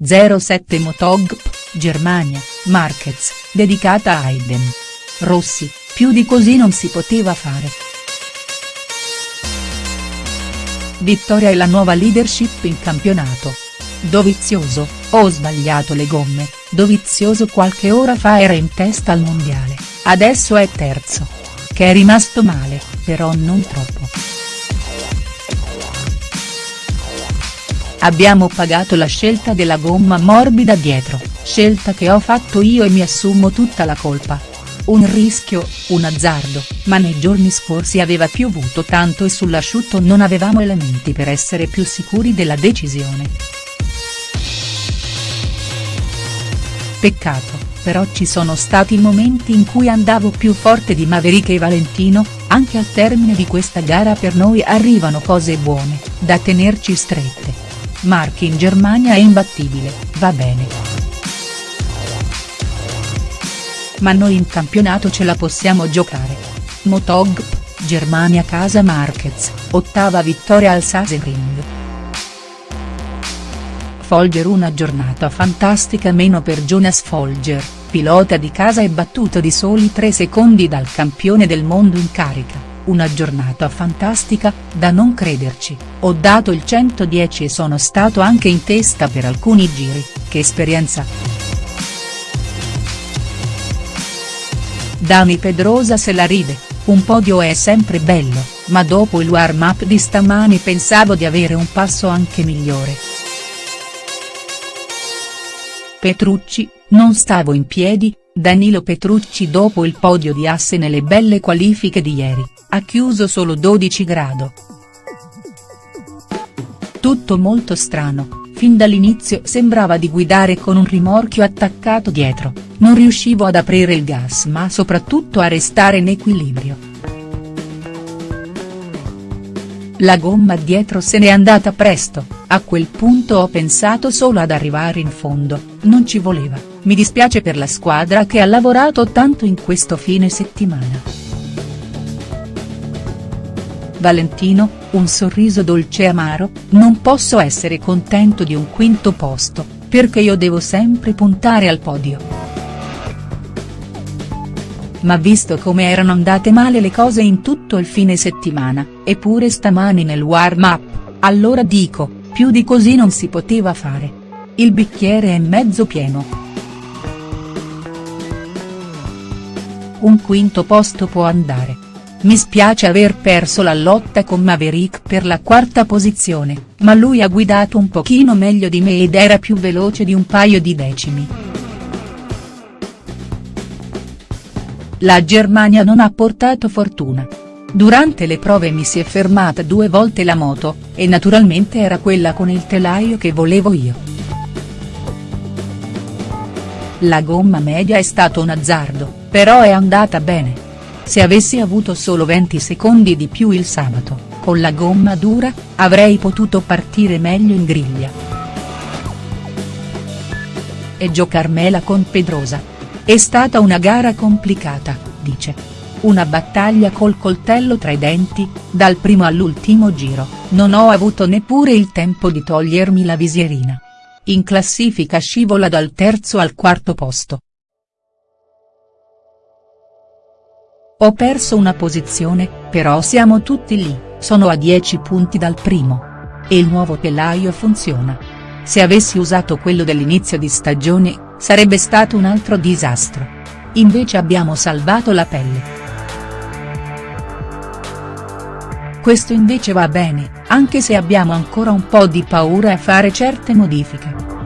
07 Motogp, Germania, Marquez, dedicata a Hayden. Rossi, più di così non si poteva fare. Vittoria e la nuova leadership in campionato. Dovizioso, ho sbagliato le gomme, Dovizioso qualche ora fa era in testa al mondiale, adesso è terzo. Che è rimasto male, però non troppo. Abbiamo pagato la scelta della gomma morbida dietro, scelta che ho fatto io e mi assumo tutta la colpa. Un rischio, un azzardo, ma nei giorni scorsi aveva piovuto tanto e sull'asciutto non avevamo elementi per essere più sicuri della decisione. Peccato, però ci sono stati momenti in cui andavo più forte di Maverick e Valentino, anche al termine di questa gara per noi arrivano cose buone, da tenerci strette. Marchi in Germania è imbattibile, va bene. Ma noi in campionato ce la possiamo giocare. Motogp, Germania casa Marquez, ottava vittoria al Sasering. Folger una giornata fantastica meno per Jonas Folger, pilota di casa e battuto di soli 3 secondi dal campione del mondo in carica una giornata fantastica, da non crederci, ho dato il 110 e sono stato anche in testa per alcuni giri, che esperienza. Dani Pedrosa se la ride, un podio è sempre bello, ma dopo il warm up di stamani pensavo di avere un passo anche migliore. Petrucci, non stavo in piedi, Danilo Petrucci dopo il podio di asse nelle belle qualifiche di ieri, ha chiuso solo 12 grado. Tutto molto strano, fin dall'inizio sembrava di guidare con un rimorchio attaccato dietro, non riuscivo ad aprire il gas ma soprattutto a restare in equilibrio. La gomma dietro se n'è andata presto, a quel punto ho pensato solo ad arrivare in fondo, non ci voleva. Mi dispiace per la squadra che ha lavorato tanto in questo fine settimana. Valentino, un sorriso dolce e amaro, non posso essere contento di un quinto posto, perché io devo sempre puntare al podio. Ma visto come erano andate male le cose in tutto il fine settimana, eppure stamani nel warm-up, allora dico, più di così non si poteva fare. Il bicchiere è mezzo pieno. un quinto posto può andare. Mi spiace aver perso la lotta con Maverick per la quarta posizione, ma lui ha guidato un pochino meglio di me ed era più veloce di un paio di decimi. La Germania non ha portato fortuna. Durante le prove mi si è fermata due volte la moto, e naturalmente era quella con il telaio che volevo io. La gomma media è stato un azzardo, però è andata bene. Se avessi avuto solo 20 secondi di più il sabato, con la gomma dura, avrei potuto partire meglio in griglia. E giocarmela con Pedrosa. È stata una gara complicata, dice. Una battaglia col coltello tra i denti, dal primo all'ultimo giro, non ho avuto neppure il tempo di togliermi la visierina. In classifica scivola dal terzo al quarto posto. Ho perso una posizione, però siamo tutti lì, sono a 10 punti dal primo. E il nuovo telaio funziona. Se avessi usato quello dell'inizio di stagione, sarebbe stato un altro disastro. Invece abbiamo salvato la pelle. Questo invece va bene, anche se abbiamo ancora un po' di paura a fare certe modifiche.